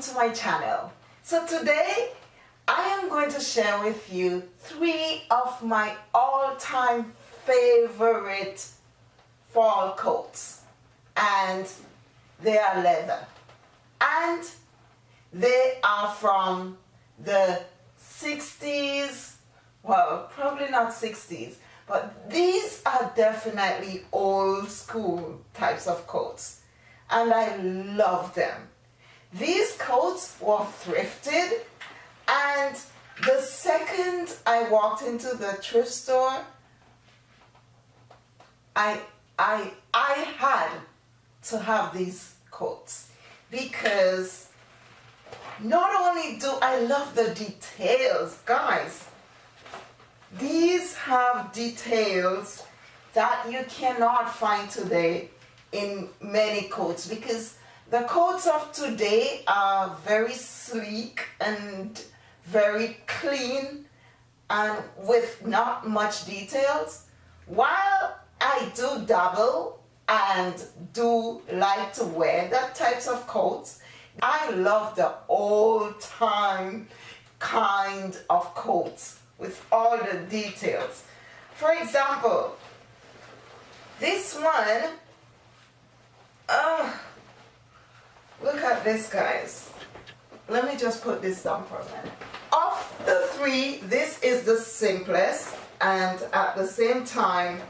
to my channel. So today I am going to share with you three of my all-time favorite fall coats. And they are leather. And they are from the 60s well probably not 60s but these are definitely old school types of coats. And I love them these coats were thrifted and the second I walked into the thrift store I I I had to have these coats because not only do I love the details guys these have details that you cannot find today in many coats because the coats of today are very sleek and very clean and with not much details. While I do dabble and do like to wear that types of coats I love the old time kind of coats with all the details. For example this one uh, look this guys. Let me just put this down for a minute. Of the three this is the simplest and at the same time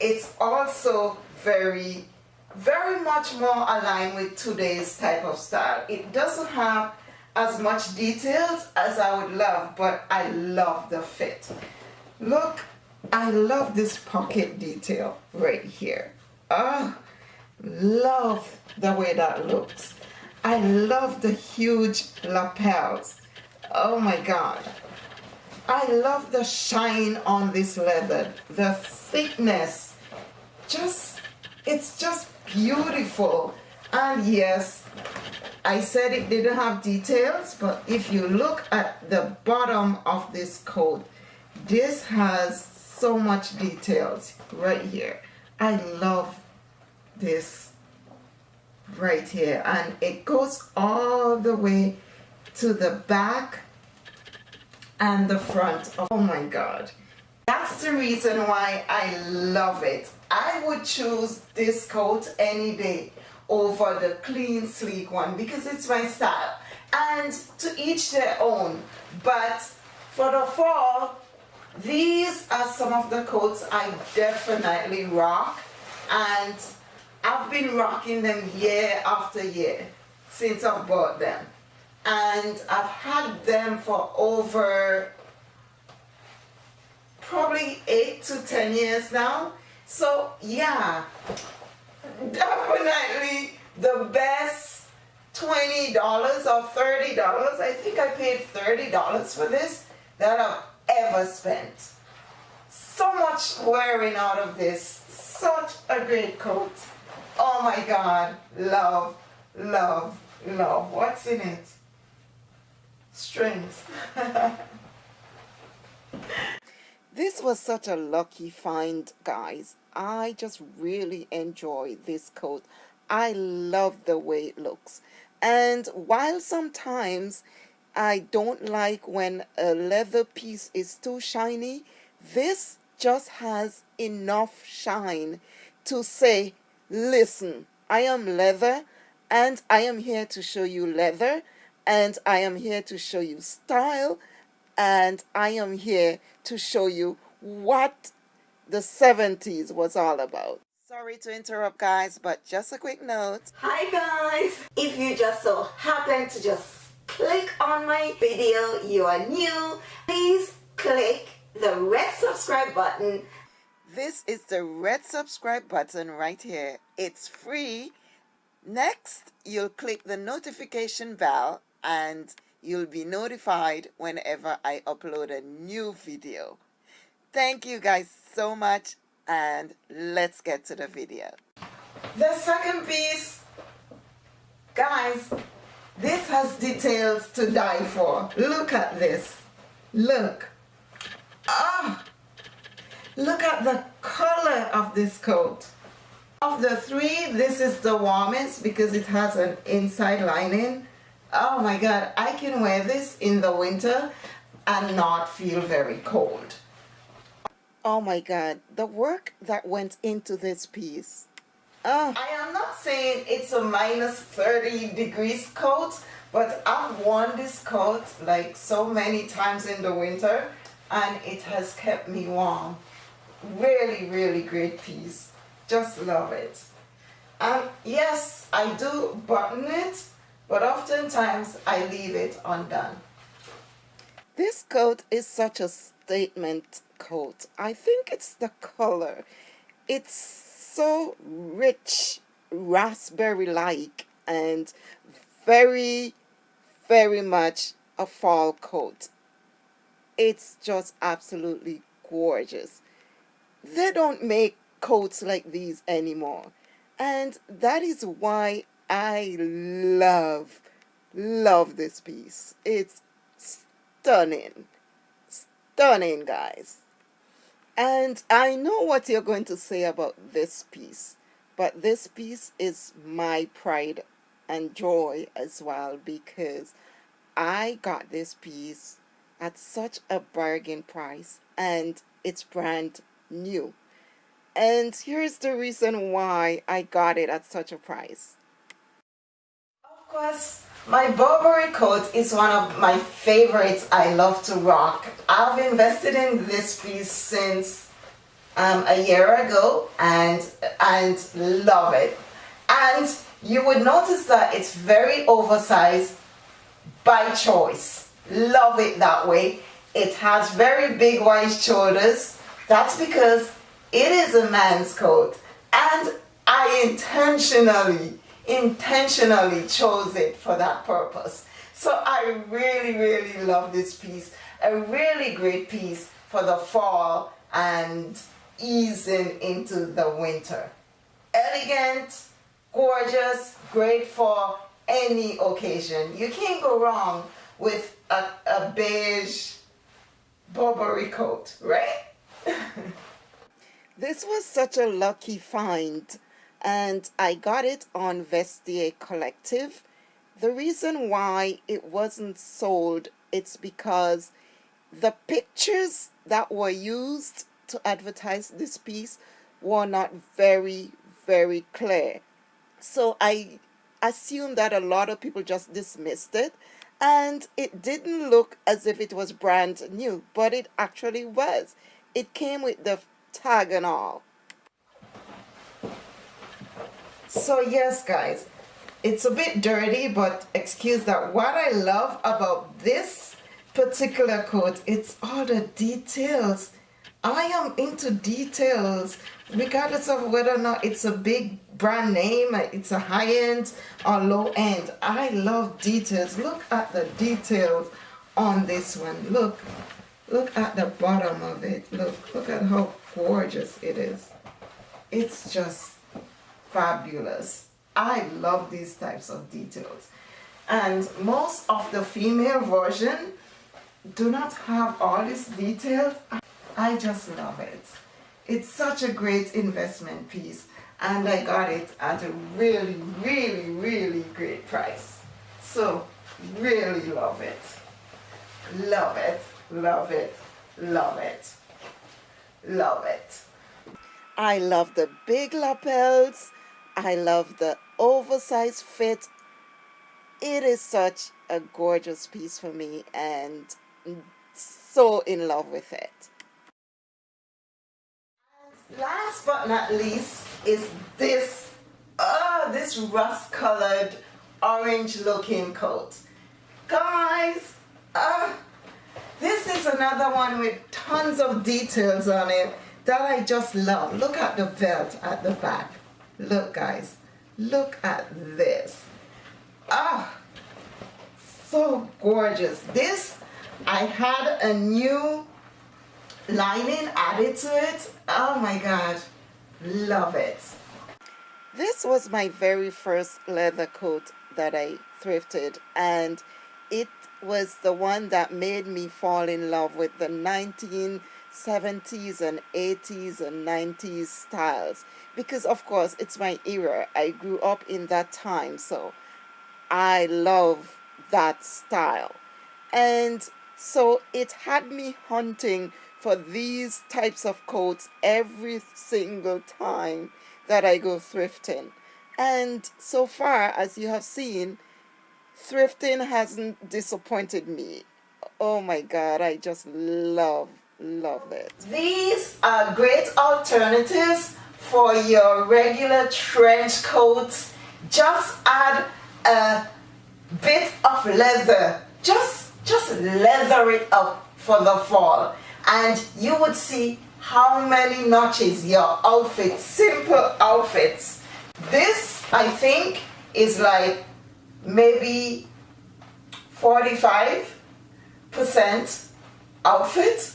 it's also very very much more aligned with today's type of style. It doesn't have as much details as I would love but I love the fit. Look I love this pocket detail right here. Oh love the way that looks I love the huge lapels. Oh my god. I love the shine on this leather. The thickness. Just it's just beautiful. And yes I said it didn't have details but if you look at the bottom of this coat this has so much details right here. I love this right here and it goes all the way to the back and the front. Oh my god. That's the reason why I love it. I would choose this coat any day over the clean sleek one because it's my style. And to each their own. But for the fall these are some of the coats I definitely rock. And I've been rocking them year after year since I've bought them. And I've had them for over probably 8 to 10 years now. So yeah definitely the best $20 or $30 I think I paid $30 for this that I've ever spent. So much wearing out of this. Such a great coat oh my god. Love love love. What's in it? Strings. This was such a lucky find guys. I just really enjoy this coat. I love the way it looks. And while sometimes I don't like when a leather piece is too shiny, this just has enough shine to say, listen, I am leather and I am here to show you leather and I am here to show you style and I am here to show you what the 70s was all about. Sorry to interrupt guys, but just a quick note. Hi guys! If you just so happen to just click on my video, you are new, please click the red subscribe button. This is the red subscribe button right here. It's free. Next, you'll click the notification bell and you'll be notified whenever I upload a new video. Thank you guys so much and let's get to the video. The second piece, guys, this has details to die for. Look at this. Look. Ah! Look at the color of this coat. Of the three, this is the warmest because it has an inside lining Oh my God, I can wear this in the winter and not feel very cold. Oh my God, the work that went into this piece. Oh. I am not saying it's a minus 30 degrees coat, but I've worn this coat like so many times in the winter and it has kept me warm. Really, really great piece. Just love it. And yes, I do button it, but oftentimes I leave it undone. This coat is such a statement coat. I think it's the color. It's so rich, raspberry-like, and very, very much a fall coat. It's just absolutely gorgeous. They don't make coats like these anymore. And that is why I love, love this piece. It's stunning. Stunning, guys. And I know what you're going to say about this piece, but this piece is my pride and joy as well because I got this piece at such a bargain price and it's brand new. And here's the reason why I got it at such a price. Of course, my Burberry coat is one of my favorites I love to rock. I've invested in this piece since um, a year ago and, and love it. And you would notice that it's very oversized by choice. Love it that way. It has very big wide shoulders. That's because it is a man's coat and I intentionally, intentionally chose it for that purpose. So I really, really love this piece. A really great piece for the fall and easing into the winter. Elegant, gorgeous, great for any occasion. You can't go wrong with a, a beige Burberry coat, right? This was such a lucky find and I got it on Vestiaire Collective. The reason why it wasn't sold, it's because the pictures that were used to advertise this piece were not very, very clear. So I assume that a lot of people just dismissed it and it didn't look as if it was brand new, but it actually was. It came with the tag and all. So yes guys, it's a bit dirty but excuse that. What I love about this particular coat, it's all the details. I am into details regardless of whether or not it's a big brand name, uh, it's a high-end or low-end. I love details. Look at the details on this one. Look, look at the bottom of it. Look, look at how gorgeous it is. It's just fabulous. I love these types of details. And most of the female version do not have all these details. I just love it. It's such a great investment piece and I got it at a really, really, really great price. So, really love it. Love it, love it, love it. Love it. I love the big lapels. I love the oversized fit. It is such a gorgeous piece for me and so in love with it. Last but not least is this, oh, this rust colored orange looking coat. Guys, uh, this is another one with tons of details on it that I just love. Look at the belt at the back. Look guys, look at this. Ah, so gorgeous. This, I had a new lining added to it. Oh my God, love it. This was my very first leather coat that I thrifted and it was the one that made me fall in love with the 1970s and 80s and 90s styles because of course it's my era I grew up in that time so I love that style. And so it had me hunting for these types of coats every single time that I go thrifting. And so far, as you have seen, thrifting hasn't disappointed me. Oh my God, I just love, love it. These are great alternatives for your regular trench coats. Just add a bit of leather. Just, just leather it up for the fall. And you would see how many notches your outfit, simple outfits. This, I think, is like maybe 45% outfit.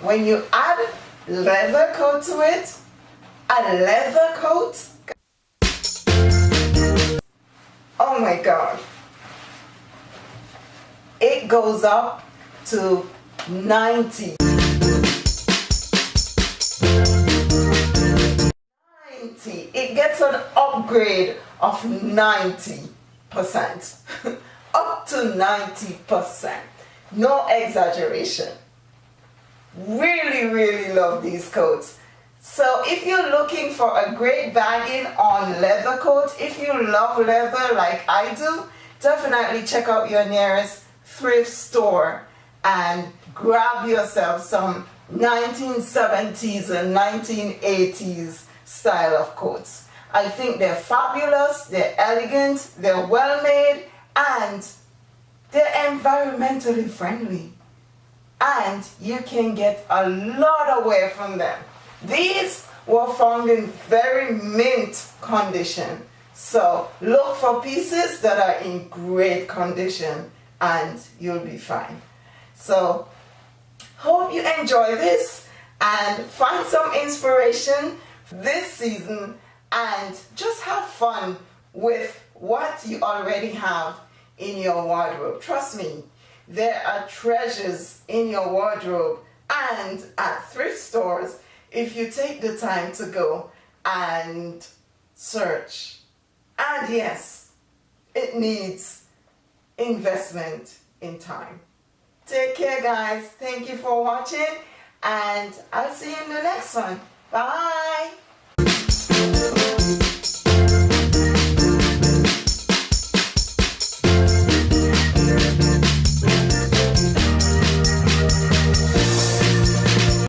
When you add leather coat to it, a leather coat, oh my god, it goes up to 90. 90. It gets an upgrade of 90%. Percent up to 90%. No exaggeration. Really, really love these coats. So if you're looking for a great bargain on leather coat, if you love leather like I do, definitely check out your nearest thrift store and grab yourself some 1970s and 1980s style of coats. I think they're fabulous, they're elegant, they're well made, and they're environmentally friendly. And you can get a lot away from them. These were found in very mint condition. So look for pieces that are in great condition and you'll be fine. So hope you enjoy this and find some inspiration this season and just have fun with what you already have in your wardrobe. Trust me, there are treasures in your wardrobe and at thrift stores if you take the time to go and search. And yes, it needs investment in time. Take care guys. Thank you for watching and I'll see you in the next one. Bye.